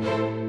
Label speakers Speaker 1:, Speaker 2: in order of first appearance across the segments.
Speaker 1: you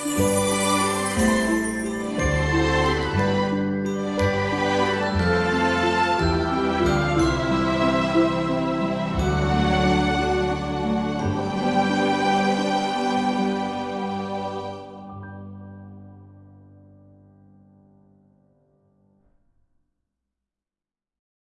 Speaker 1: Thank